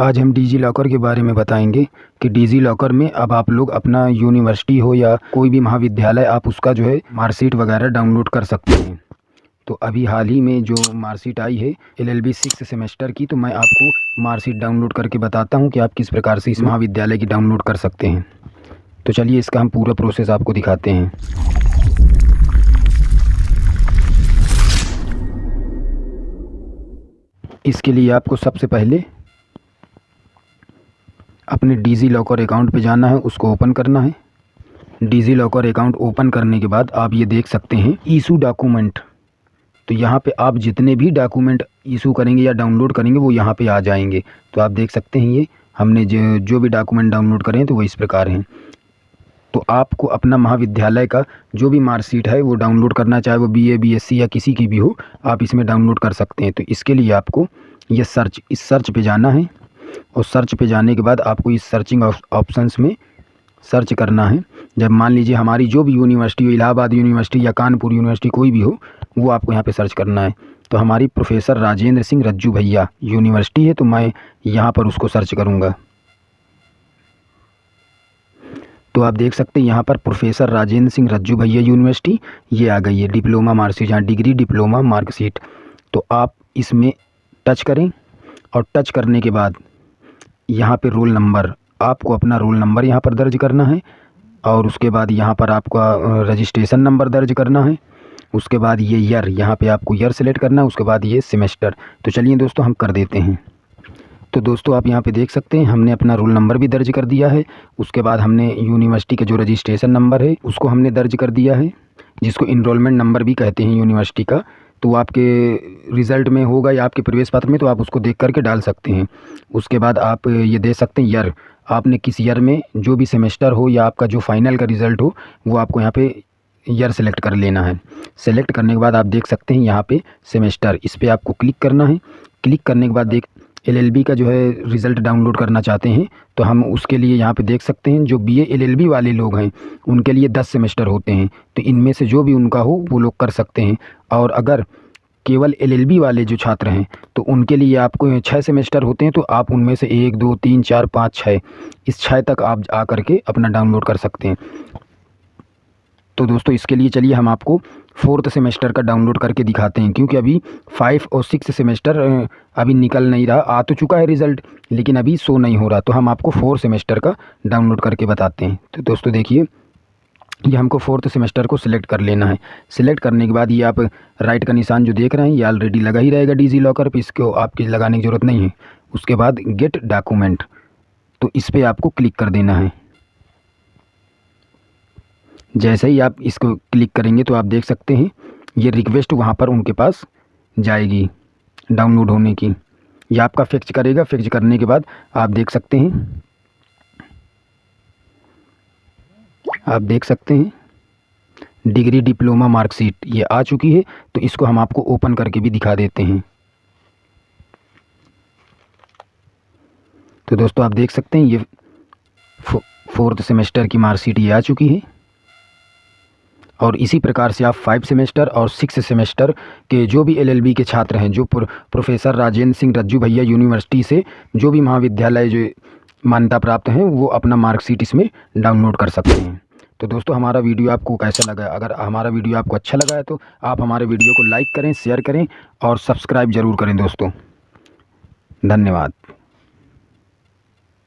आज हम digi locker के बारे में बताएँगे कि डिजी लॉकर में अब आप लोग अपना यूनिवर्सिटी हो या कोई भी महाविद्यालय, आप उसका जो है मार्कशीट वगैरह डाउनलोड कर सकते हैं। तो अभी हाल ही में जो मार्कशीट आई है L L B six semester की तो मैं आपको मार्कशीट डाउनलोड करके बताता हूँ कि आप किस प्रकार से इस महाविद्यालय की डाउनलोड कर सकते हैं। तो चलिए इसका हम पूरा प्रोसेस आपको दिखाते हैं। इसके लिए आपको सबसे पहले अपने डिज़ी लॉकर अकाउंट पे जाना है, उसको ओपन करना है। डीजी लॉकर अकाउंट ओपन करने के बाद आप ये देख सकते हैं ईशू डॉक्यूमेंट तो यहाँ पे आप जितने भी डॉक्यूमेंट ईशू करेंगे या डाउनलोड करेंगे, वो यहाँ पे आ जाएँगे। तो आप देख सकते हैं ये, हमने जो जो भी डॉक्यूमेंट डाउनलोड करें तो वो इस प्रकार हैं। तो आपको अपना महाविद्यालय का जो भी मार्कशीट है, वो डाउनलोड करना, चाहे वो B A B S C या किसी की भी हो, आप इसमें डाउनलोड कर सकते हैं। तो इसके लिए आपको ये सर्च इस सर्च पे जाना है। और सर्च पे जाने के बाद आपको इस सर्चिंग ऑप्शंस में सर्च करना है। जब मान लीजिए हमारी जो भी यूनिवर्सिटी हो, इलाहाबाद यूनिवर्सिटी या कानपुर यूनिवर्सिटी कोई भी हो, वो आपको यहाँ पे सर्च करना है। तो हमारी प्रोफेसर राजेंद्र सिंह रज्जू भैया यूनिवर्सिटी है तो मैं यहाँ पर उसको सर्च करूँगा। तो आप देख सकते हैं यहाँ पर प्रोफेसर राजेंद्र सिंह रज्जू भैया यूनिवर्सिटी ये आ गई है। डिप्लोमा मार्कशीट यहाँ डिग्री डिप्लोमा मार्कशीट तो आप इसमें टच करें और टच करने के बाद यहाँ पे रोल नंबर, आपको अपना रोल नंबर यहाँ पर दर्ज करना है, और उसके बाद यहाँ पर आपका रजिस्ट्रेशन नंबर दर्ज करना है, उसके बाद ये ईयर यहाँ पे आपको ईयर सेलेक्ट करना है, उसके बाद ये सेमेस्टर तो चलिए दोस्तों, हम कर देते हैं। तो दोस्तों, आप यहाँ पे देख सकते हैं, हमने अपना रोल नंबर भी दर्ज कर दिया है, उसके बाद हमने यूनिवर्सिटी का जो रजिस्ट्रेशन नंबर है, उसको हमने दर्ज कर दिया है, जिसको इनरोलमेंट नंबर भी कहते हैं यूनिवर्सिटी का। तो आपके रिज़ल्ट में होगा या आपके प्रवेश पत्र में तो आप उसको देख करके डाल सकते हैं। उसके बाद आप ये दे सकते हैं ईयर। आपने किस ईयर में जो भी सेमेस्टर हो या आपका जो फाइनल का रिज़ल्ट हो, वो आपको यहाँ पे ईयर सेलेक्ट कर लेना है। सेलेक्ट करने के बाद आप देख सकते हैं यहाँ पे सेमेस्टर। इस पर आपको क्लिक करना है। क्लिक करने के बाद देख एलएलबी का जो है रिज़ल्ट डाउनलोड करना चाहते हैं तो हम उसके लिए यहाँ पे देख सकते हैं, जो बीए एलएलबी वाले लोग हैं, उनके लिए दस सेमेस्टर होते हैं तो इनमें से जो भी उनका हो, वो लोग कर सकते हैं। और अगर केवल एलएलबी वाले जो छात्र हैं तो उनके लिए आपको छः सेमेस्टर होते हैं तो आप उनमें से एक, दो, तीन, चार, पाँच छः इस छः तक आप आ करके अपना डाउनलोड कर सकते हैं। तो दोस्तों, इसके लिए चलिए हम आपको फोर्थ सेमेस्टर का डाउनलोड करके दिखाते हैं, क्योंकि अभी फाइव और सिक्स सेमेस्टर अभी निकल नहीं रहा, आ तो चुका है रिज़ल्ट, लेकिन अभी शो नहीं हो रहा तो हम आपको फोर सेमेस्टर का डाउनलोड करके बताते हैं। तो दोस्तों, देखिए, ये हमको फोर्थ सेमेस्टर को सिलेक्ट कर लेना है। सिलेक्ट करने के बाद ये आप राइट का निशान जो देख रहे हैं, ये ऑलरेडी लगा ही रहेगा डिजी लॉकर पर इसको आपकी लगाने की ज़रूरत नहीं है। उसके बाद गेट डॉक्यूमेंट तो इस पर आपको क्लिक कर देना है। जैसे ही आप इसको क्लिक करेंगे तो आप देख सकते हैं, ये रिक्वेस्ट वहाँ पर उनके पास जाएगी डाउनलोड होने की। ये आपका फिक्स करेगा। फिक्स करने के बाद आप देख सकते हैं। आप देख सकते हैं। डिग्री डिप्लोमा मार्कशीट ये आ चुकी है तो इसको हम आपको ओपन करके भी दिखा देते हैं। तो दोस्तों आप देख सकते हैं, ये फोर्थ सेमेस्टर की मार्कशीट ये आ चुकी है। और इसी प्रकार से आप फाइव सेमेस्टर और सिक्स सेमेस्टर के जो भी एलएलबी के छात्र हैं, जो प्रोफेसर राजेंद्र सिंह रज्जू भैया यूनिवर्सिटी से जो भी महाविद्यालय जो मान्यता प्राप्त हैं, वो अपना मार्कशीट इसमें डाउनलोड कर सकते हैं। तो दोस्तों, हमारा वीडियो आपको कैसा लगा? अगर हमारा वीडियो आपको अच्छा लगा है तो आप हमारे वीडियो को लाइक करें शेयर करें और सब्सक्राइब ज़रूर करें दोस्तों। धन्यवाद।